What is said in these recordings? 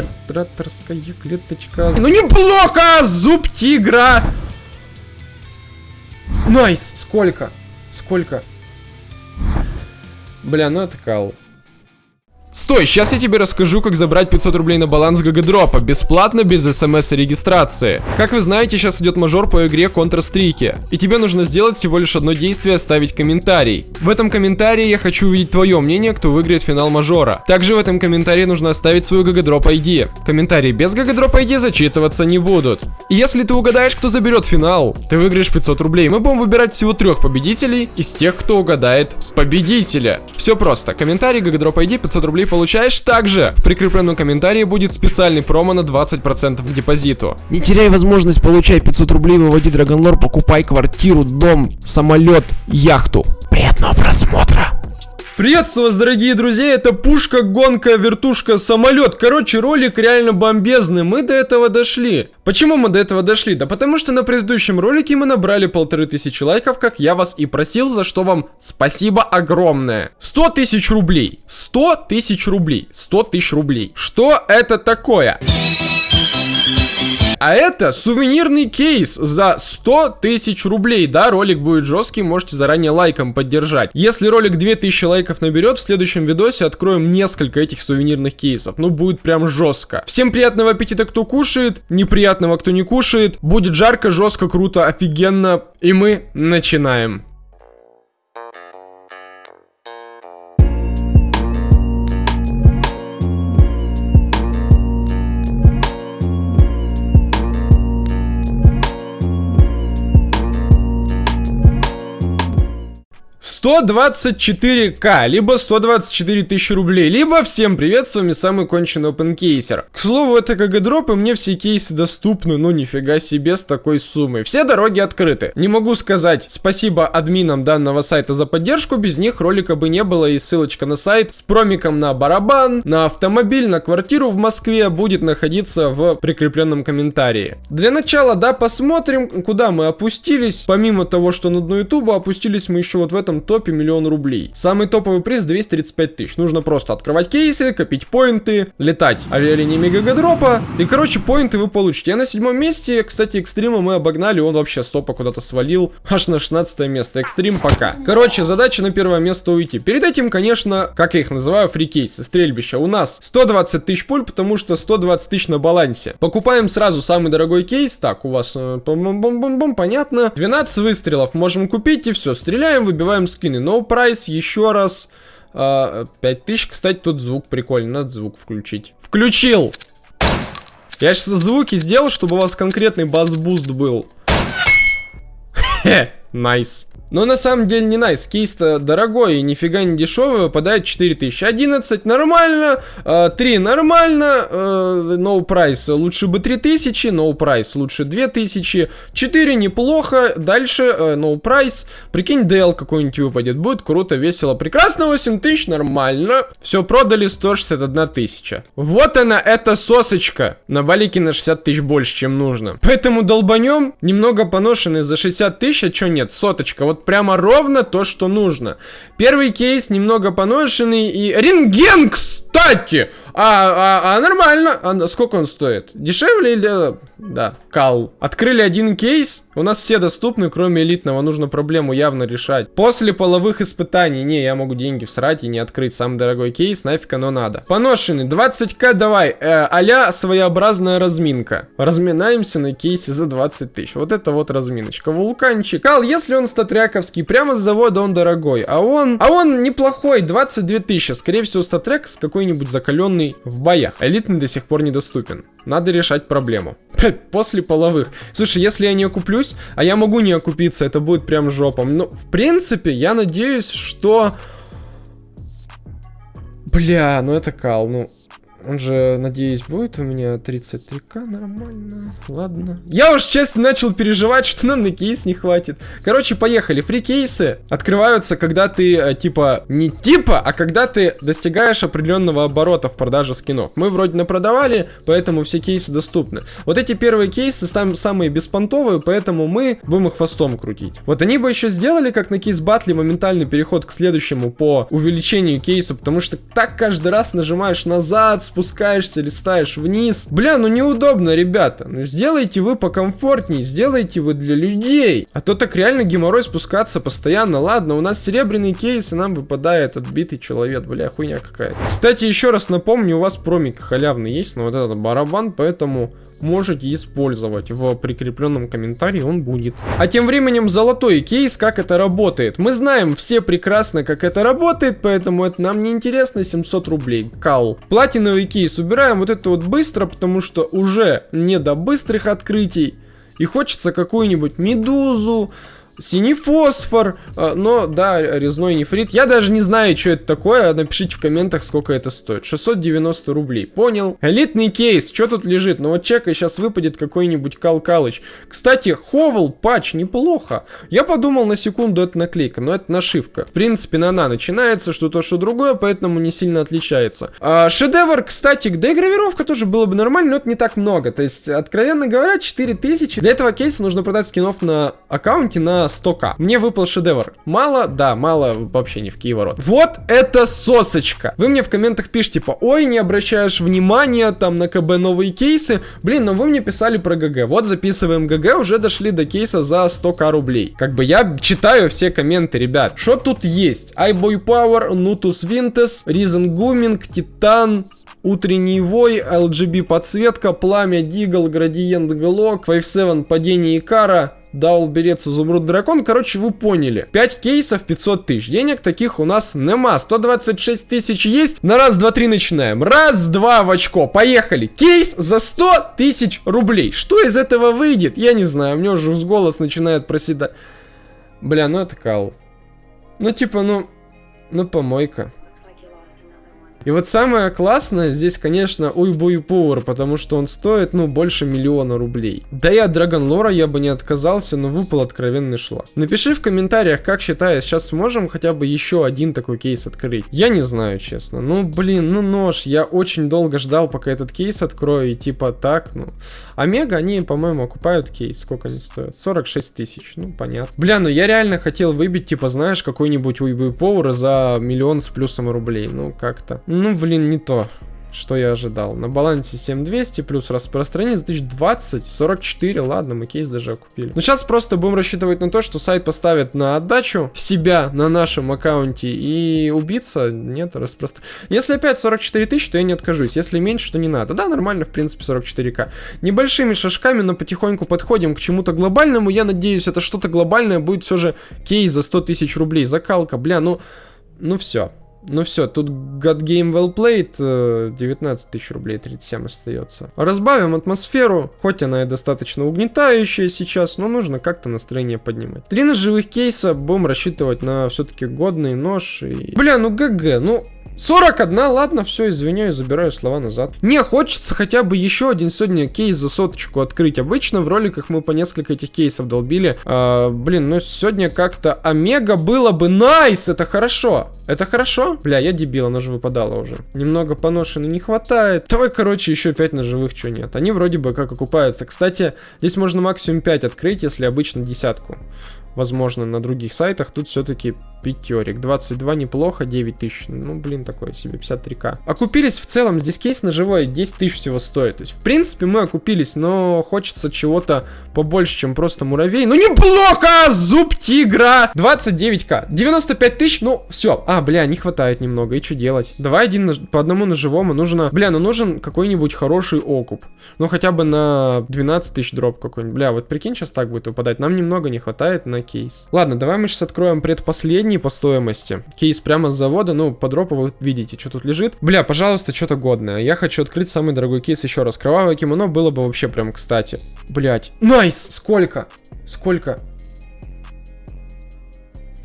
Императорская клеточка. Ну неплохо! Зуб тигра! Nice! Сколько? Сколько? Бля, ну это кал. Стой, сейчас я тебе расскажу, как забрать 500 рублей на баланс GGDrop а, бесплатно, без смс и регистрации. Как вы знаете, сейчас идет мажор по игре Counter-Strike, и тебе нужно сделать всего лишь одно действие, оставить комментарий. В этом комментарии я хочу увидеть твое мнение, кто выиграет финал мажора. Также в этом комментарии нужно оставить свою GGDrop ID. Комментарии без GGDrop ID зачитываться не будут. И если ты угадаешь, кто заберет финал, ты выиграешь 500 рублей. Мы будем выбирать всего трех победителей из тех, кто угадает победителя. Все просто. Комментарий, GGDrop ID, 500 рублей получаешь. Также в прикрепленном комментарии будет специальный промо на 20% к депозиту. Не теряй возможность получай 500 рублей, выводи Dragon Lore, покупай квартиру, дом, самолет, яхту. Приятного просмотра! Приветствую вас, дорогие друзья, это пушка, гонка, вертушка, самолет. Короче, ролик реально бомбезный, мы до этого дошли. Почему мы до этого дошли? Да потому что на предыдущем ролике мы набрали полторы тысячи лайков, как я вас и просил, за что вам спасибо огромное. 100 тысяч рублей, 100 тысяч рублей, 100 тысяч рублей. Что это такое? А это сувенирный кейс за 100 тысяч рублей. Да, ролик будет жесткий, можете заранее лайком поддержать. Если ролик 2000 лайков наберет, в следующем видосе откроем несколько этих сувенирных кейсов. Ну, будет прям жестко. Всем приятного аппетита, кто кушает, неприятного, кто не кушает. Будет жарко, жестко, круто, офигенно. И мы начинаем. 124к, либо 124 тысячи рублей, либо всем привет, с вами самый конченый опенкейсер. К слову, это КГ дроп, и мне все кейсы доступны, ну нифига себе с такой суммой. Все дороги открыты. Не могу сказать спасибо админам данного сайта за поддержку, без них ролика бы не было, и ссылочка на сайт с промиком на барабан, на автомобиль, на квартиру в Москве будет находиться в прикрепленном комментарии. Для начала, да, посмотрим, куда мы опустились. Помимо того, что на дно ютуба, опустились мы еще вот в этом топе миллион рублей. Самый топовый приз 235 тысяч. Нужно просто открывать кейсы, копить поинты, летать авиалиниями гагадропа. И, короче, поинты вы получите. Я на седьмом месте. Кстати, экстрима мы обогнали. Он вообще стопа куда-то свалил. Аж на 16 место. Экстрим пока. Короче, задача на первое место уйти. Перед этим, конечно, как я их называю, фрикейсы, стрельбища. У нас 120 тысяч пуль, потому что 120 тысяч на балансе. Покупаем сразу самый дорогой кейс. Так, у вас -бом -бом -бом, понятно. 12 выстрелов можем купить и все. Стреляем, выбиваем скин скины. No price, еще раз. А, 5000, кстати, тут звук прикольный. Надо звук включить. Включил! Я сейчас звуки сделал, чтобы у вас конкретный bass boost был. Хе, nice. Но на самом деле не nice. Кейс-то дорогой и нифига не дешевый. Выпадает 4000. 11 нормально. 3 нормально. No price лучше бы 3000. No price лучше 2000. 4 неплохо. Дальше no price. Прикинь, DL какой-нибудь выпадет. Будет круто, весело, прекрасно. 8000 нормально. Все продали 161 тысяча. Вот она, эта сосочка. На балике на 60 тысяч больше, чем нужно. Поэтому долбанем. Немного поношенный за 60 тысяч. А что нет? Соточка. Вот прямо ровно то, что нужно. Первый кейс немного поношенный и... Рентген, кстати! А, а, а нормально. А сколько он стоит? Дешевле или... Да, кал. Открыли один кейс. У нас все доступны, кроме элитного. Нужно проблему явно решать. После половых испытаний. Не, я могу деньги всрать и не открыть самый дорогой кейс. Нафиг оно надо. Поношенный. 20к давай. Э, а своеобразная разминка. Разминаемся на кейсе за 20 тысяч. Вот это вот разминочка. Вулканчик. Кал, если он StatTrak овский, прямо с завода он дорогой. А он... А он неплохой. 22 тысячи. Скорее всего, StatTrak с какой-нибудь закаленный в боях. Элитный до сих пор недоступен. Надо решать проблему. После половых. Слушай, если я не окуплюсь, а я могу не окупиться, это будет прям жопом. Но, в принципе, я надеюсь, что... Бля, ну это кал, ну... Он же, надеюсь, будет у меня 33к, нормально. Ладно. Я уж честно начал переживать, что нам на кейс не хватит. Короче, поехали. Free-кейсы открываются, когда ты, э, типа, не типа, а когда ты достигаешь определенного оборота в продаже скинов. Мы вроде напродавали, поэтому все кейсы доступны. Вот эти первые кейсы там самые беспонтовые, поэтому мы будем их хвостом крутить. Вот они бы еще сделали, как на кейс батле, моментальный переход к следующему по увеличению кейса, потому что так каждый раз нажимаешь назад, спускаешься, листаешь вниз. Бля, ну неудобно, ребята. Ну сделайте вы покомфортнее, сделайте вы для людей. А то так реально геморрой спускаться постоянно. Ладно, у нас серебряный кейс, и нам выпадает отбитый человек. Бля, хуйня какая-то. Кстати, еще раз напомню, у вас промик халявный есть, но вот этот барабан, поэтому можете использовать. В прикрепленном комментарии он будет. А тем временем золотой кейс, как это работает. Мы знаем все прекрасно, как это работает, поэтому это нам не интересно. 700 рублей. Кал. Платиновый кейс убираем вот это вот быстро, потому что уже не до быстрых открытий. И хочется какую-нибудь медузу, Синий фосфор, а, но да, резной нефрит. Я даже не знаю, что это такое. Напишите в комментах, сколько это стоит. 690 рублей. Понял. Элитный кейс. Что тут лежит? Ну вот чекай, сейчас выпадет какой-нибудь Кал Калыч. Кстати, Howl patch неплохо. Я подумал на секунду, это наклейка, но это нашивка. В принципе, на она начинается, что то, что другое, поэтому не сильно отличается. А, шедевр, кстати, да и гравировка тоже было бы нормально, но это не так много. То есть, откровенно говоря, 4000. Для этого кейса нужно продать скинов на аккаунте на 100к. Мне выпал шедевр. Мало? Да, мало вообще не в Киеворот. Вот это сосочка. Вы мне в комментах пишите, типа, ой, не обращаешь внимания там на КБ новые кейсы. Блин, но вы мне писали про ГГ. Вот записываем ГГ, уже дошли до кейса за 100к рублей. Как бы я читаю все комменты, ребят. Что тут есть? iBUYPOWER, Natus Vincere, Reason Gaming, Titan, Утренний вой, LGB подсветка, пламя, дигл, градиент, глок, 5-7, падение Икара, Даул берец, изумруд дракон. Короче, вы поняли. 5 кейсов, 500 тысяч. Денег таких у нас нема. 126 тысяч есть. На раз, два, три начинаем. Раз, два в очко. Поехали. Кейс за 100 тысяч рублей. Что из этого выйдет? Я не знаю. У меня уже с голос начинает проседать. Бля, ну это кал. Ну типа, ну... Ну помойка. И вот самое классное здесь, конечно, Уйбуй Power, потому что он стоит, ну, больше миллиона рублей. Да и от Драгон Лора я бы не отказался, но выпал откровенный шлак. Напиши в комментариях, как считаешь, сейчас сможем хотя бы еще один такой кейс открыть. Я не знаю, честно. Ну, блин, ну нож, я очень долго ждал, пока этот кейс открою, и типа так, ну. Омега, они, по-моему, окупают кейс. Сколько они стоят? 46 тысяч, ну, понятно. Бля, ну я реально хотел выбить, типа, знаешь, какой-нибудь Уйбуй Power за миллион с плюсом рублей. Ну, как-то. Ну, блин, не то что я ожидал. На балансе 7200 плюс распространение за 1020, 44, ладно, мы кейс даже окупили. Но сейчас просто будем рассчитывать на то, что сайт поставит на отдачу себя на нашем аккаунте и убиться, нет, распространение. Если опять 44 тысячи, то я не откажусь, если меньше, то не надо. Да, нормально, в принципе, 44к. Небольшими шажками, но потихоньку подходим к чему-то глобальному, я надеюсь, это что-то глобальное будет все же кейс за 100 тысяч рублей, закалка, бля, ну, ну все. Ну все, тут God Game Well Played, 19 э, тысяч рублей, 37 остается. Разбавим атмосферу, хоть она и достаточно угнетающая сейчас, но нужно как-то настроение поднимать. Три ножевых кейса, будем рассчитывать на все-таки годный нож. И... Бля, ну ГГ, ну 41, ладно, все, извиняюсь, забираю слова назад. Не, хочется хотя бы еще один сегодня кейс за соточку открыть. Обычно в роликах мы по несколько этих кейсов долбили. А, блин, ну сегодня как-то Омега было бы найс, это хорошо. Это хорошо? Бля, я дебил, оно же выпадало уже. Немного поношенный не хватает. Давай, короче, еще 5 ножевых, что нет. Они вроде бы как окупаются. Кстати, здесь можно максимум 5 открыть, если обычно десятку возможно, на других сайтах. Тут все-таки пятерик. 22 неплохо, 9 тысяч. Ну, блин, такое себе, 53к. Окупились в целом, здесь кейс на живой 10 тысяч всего стоит. То есть, в принципе, мы окупились, но хочется чего-то побольше, чем просто муравей. Ну, неплохо! Зуб тигра! 29к. 95 тысяч, ну, все. А, бля, не хватает немного. И что делать? Давай один на... по одному ножевому. Нужно... Бля, ну нужен какой-нибудь хороший окуп. Ну, хотя бы на 12 тысяч дроп какой-нибудь. Бля, вот прикинь, сейчас так будет выпадать. Нам немного не хватает на кейс. Ладно, давай мы сейчас откроем предпоследний по стоимости. Кейс прямо с завода, ну, по дропу вы видите, что тут лежит. Бля, пожалуйста, что-то годное. Я хочу открыть самый дорогой кейс еще раз. Кровавое кимоно было бы вообще прям кстати. Блять. Nice! Сколько? Сколько?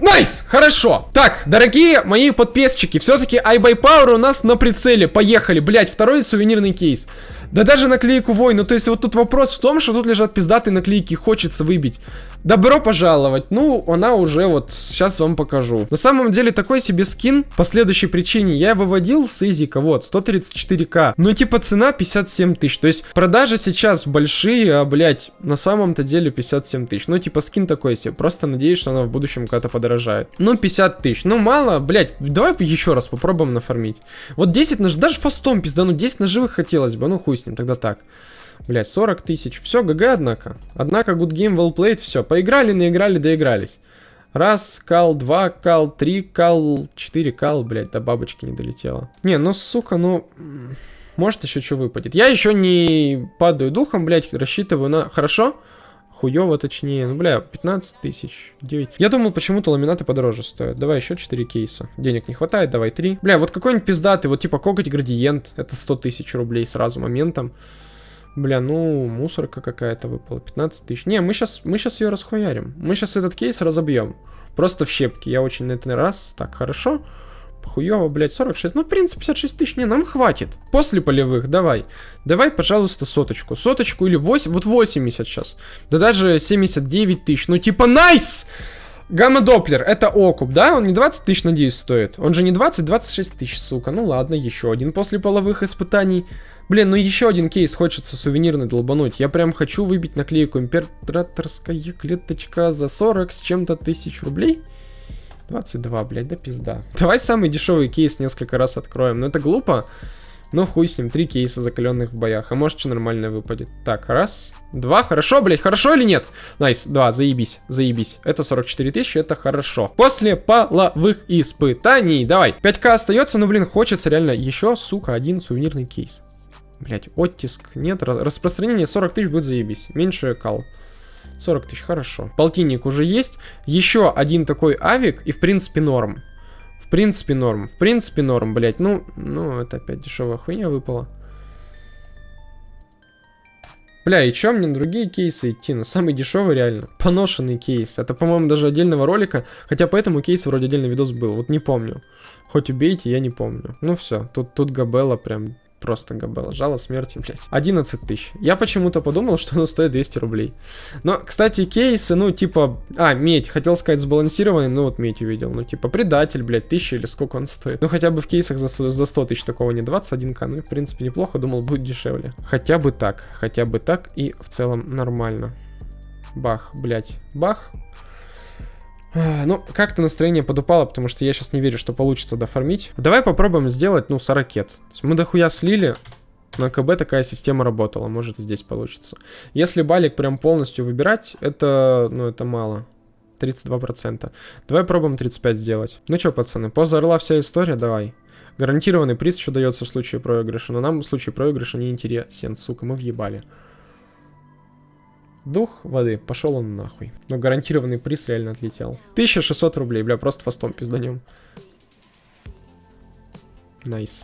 Найс! Хорошо! Так, дорогие мои подписчики, все-таки iBuyPower у нас на прицеле. Поехали, блять, второй сувенирный кейс. Да даже наклейку вой, ну то есть вот тут вопрос в том, что тут лежат пиздатые наклейки, хочется выбить. Добро пожаловать. Ну, она уже вот, сейчас вам покажу. На самом деле, такой себе скин, по следующей причине, я выводил с изика, вот, 134к. Ну, типа, цена 57 тысяч. То есть, продажи сейчас большие, а, блядь, на самом-то деле 57 тысяч. Ну, типа, скин такой себе. Просто надеюсь, что она в будущем когда-то подорожает. Ну, 50 тысяч. Ну, мало, блядь, давай еще раз попробуем нафармить. Вот 10 нож... даже фастом пиздану, 10 ножевых хотелось бы. Ну, хуй ним, тогда так. Блять, 40 тысяч. Все, ГГ, однако. Однако, good game, well played, все. Поиграли, наиграли, доигрались. Раз, кал, два, кал, три, кал, четыре, кал, блять, до бабочки не долетело. Не, ну, сука, ну... Может еще что выпадет. Я еще не падаю духом, блять, рассчитываю на... Хорошо? Хуево, точнее. Ну, бля, 15 тысяч, 9. Я думал, почему-то ламинаты подороже стоят. Давай еще 4 кейса. Денег не хватает, давай 3. Бля, вот какой-нибудь пиздатый, вот типа коготь градиент. Это 100 тысяч рублей сразу моментом. Бля, ну, мусорка какая-то выпала. 15 тысяч. Не, мы сейчас, мы сейчас ее расхуярим. Мы сейчас этот кейс разобьем. Просто в щепки. Я очень на этот раз. Так, хорошо. Хуёво, блядь, 46. Ну, в принципе, 56 тысяч. Не, нам хватит. После полевых, давай. Давай, пожалуйста, соточку. Соточку или 8. Вот 80 сейчас. Да даже 79 тысяч. Ну, типа, найс! Гамма-доплер, это окуп, да? Он не 20 тысяч, надеюсь, стоит. Он же не 20, 26 тысяч, сука. Ну ладно, еще один после половых испытаний. Блин, ну еще один кейс хочется сувенирный долбануть. Я прям хочу выбить наклейку императорская клеточка за 40 с чем-то тысяч рублей. 22, блядь, да пизда. Давай самый дешевый кейс несколько раз откроем. Но ну, это глупо. Но хуй с ним, три кейса закаленных в боях. А может, что нормальное выпадет. Так, раз, два, хорошо, блядь, хорошо или нет? Nice, два, заебись, заебись. Это 44 тысячи, это хорошо. После половых испытаний, давай. 5к остается, но, блин, хочется реально еще, сука, один сувенирный кейс. Блять, оттиск нет. Распространение 40 тысяч будет заебись. Меньше кал. 40 тысяч, хорошо. Полтинник уже есть. Еще один такой авик, и в принципе норм. В принципе норм. В принципе норм, блять. Ну, ну, это опять дешевая хуйня выпала. Бля, и чё мне на другие кейсы идти? На самый дешевый реально. Поношенный кейс. Это, по-моему, даже отдельного ролика. Хотя по этому кейсу вроде отдельный видос был. Вот не помню. Хоть убейте, я не помню. Ну все, тут, тут Габелла прям Просто габела. Жало смерти, блядь. 11 тысяч. Я почему-то подумал, что оно стоит 200 рублей. Но, кстати, кейсы, ну, типа... А, медь. Хотел сказать сбалансированный, ну, вот медь увидел. Ну, типа, предатель, блядь, 1000 или сколько он стоит. Ну, хотя бы в кейсах за, за 100 тысяч такого не 21к. Ну, в принципе, неплохо. Думал, будет дешевле. Хотя бы так. Хотя бы так. И в целом нормально. Бах, блядь. Бах. Ну, как-то настроение подупало, потому что я сейчас не верю, что получится дофармить. Давай попробуем сделать, ну, 40 ракет. Мы дохуя слили, на КБ такая система работала, может здесь получится. Если балик прям полностью выбирать, это, ну, это мало. 32%. Давай пробуем 35 сделать. Ну что, пацаны, поза орла вся история, давай. Гарантированный приз еще дается в случае проигрыша, но нам в случае проигрыша не интересен, сука, мы въебали. Дух воды, пошел он нахуй. Но гарантированный приз реально отлетел. 1600 рублей, бля, просто фастом пизданем. Nice.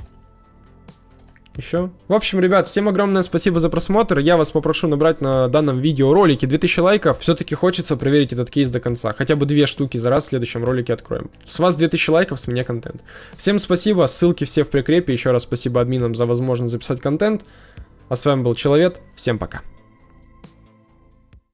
Еще. В общем, ребят, всем огромное спасибо за просмотр. Я вас попрошу набрать на данном видеоролике 2000 лайков. Все-таки хочется проверить этот кейс до конца. Хотя бы две штуки за раз в следующем ролике откроем. С вас 2000 лайков, с меня контент. Всем спасибо, ссылки все в прикрепе. Еще раз спасибо админам за возможность записать контент. А с вами был Человек. Всем пока.